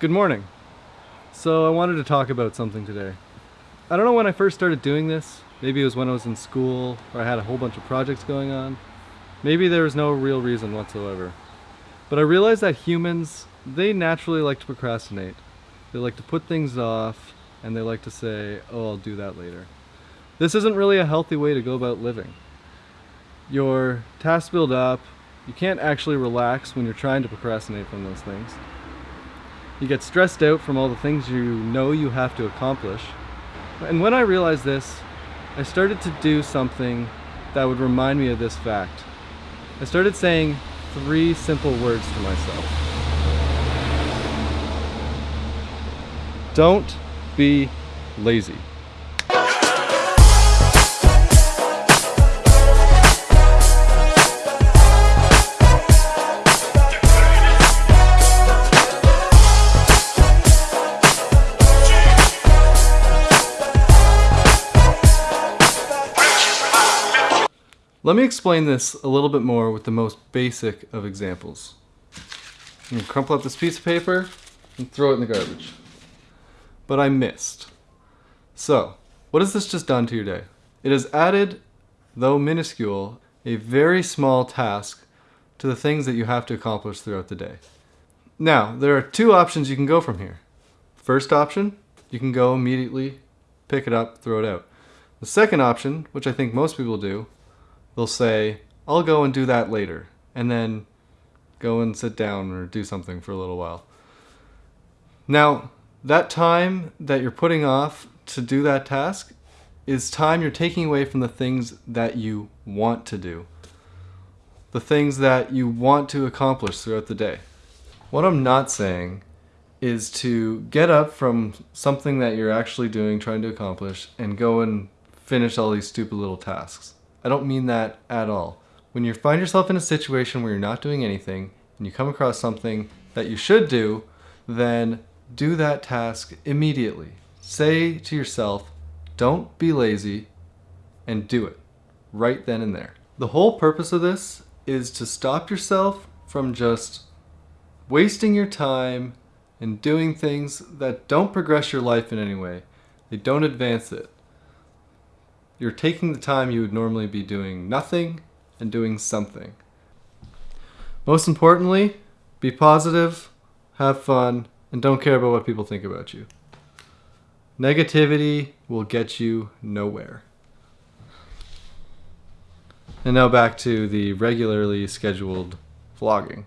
Good morning. So I wanted to talk about something today. I don't know when I first started doing this. Maybe it was when I was in school or I had a whole bunch of projects going on. Maybe there was no real reason whatsoever. But I realized that humans, they naturally like to procrastinate. They like to put things off and they like to say, oh, I'll do that later. This isn't really a healthy way to go about living. Your tasks build up. You can't actually relax when you're trying to procrastinate from those things. You get stressed out from all the things you know you have to accomplish. And when I realized this, I started to do something that would remind me of this fact. I started saying three simple words to myself. Don't be lazy. Let me explain this a little bit more with the most basic of examples. I'm gonna crumple up this piece of paper and throw it in the garbage. But I missed. So, what has this just done to your day? It has added, though minuscule, a very small task to the things that you have to accomplish throughout the day. Now, there are two options you can go from here. First option, you can go immediately, pick it up, throw it out. The second option, which I think most people do, they'll say, I'll go and do that later, and then go and sit down or do something for a little while. Now, that time that you're putting off to do that task is time you're taking away from the things that you want to do, the things that you want to accomplish throughout the day. What I'm not saying is to get up from something that you're actually doing, trying to accomplish, and go and finish all these stupid little tasks. I don't mean that at all. When you find yourself in a situation where you're not doing anything and you come across something that you should do, then do that task immediately. Say to yourself, don't be lazy and do it right then and there. The whole purpose of this is to stop yourself from just wasting your time and doing things that don't progress your life in any way. They don't advance it you're taking the time you would normally be doing nothing and doing something. Most importantly, be positive, have fun, and don't care about what people think about you. Negativity will get you nowhere. And now back to the regularly scheduled vlogging.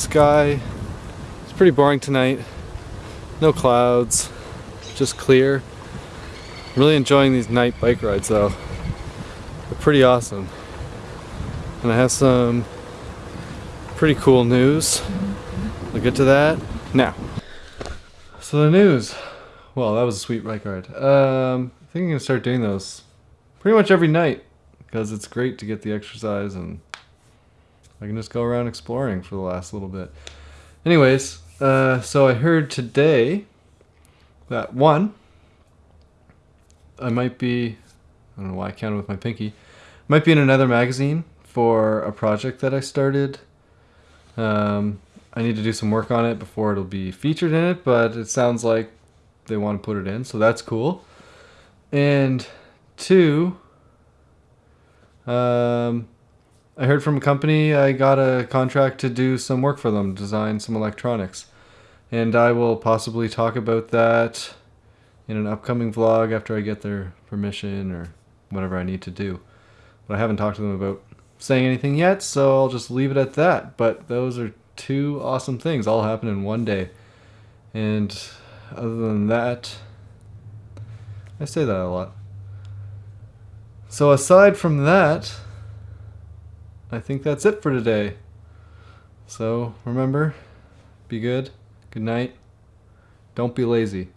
Sky. It's pretty boring tonight. No clouds, just clear. I'm really enjoying these night bike rides though. They're pretty awesome. And I have some pretty cool news. We'll get to that now. So the news. Well, that was a sweet bike ride. Um, I think I'm gonna start doing those pretty much every night because it's great to get the exercise and I can just go around exploring for the last little bit. Anyways, uh, so I heard today that one, I might be, I don't know why I counted with my pinky, might be in another magazine for a project that I started. Um, I need to do some work on it before it'll be featured in it, but it sounds like they want to put it in, so that's cool. And two, um, I heard from a company I got a contract to do some work for them, design some electronics. And I will possibly talk about that in an upcoming vlog after I get their permission or whatever I need to do. But I haven't talked to them about saying anything yet, so I'll just leave it at that. But those are two awesome things all happen in one day. And other than that, I say that a lot. So aside from that, I think that's it for today. So remember, be good, good night, don't be lazy.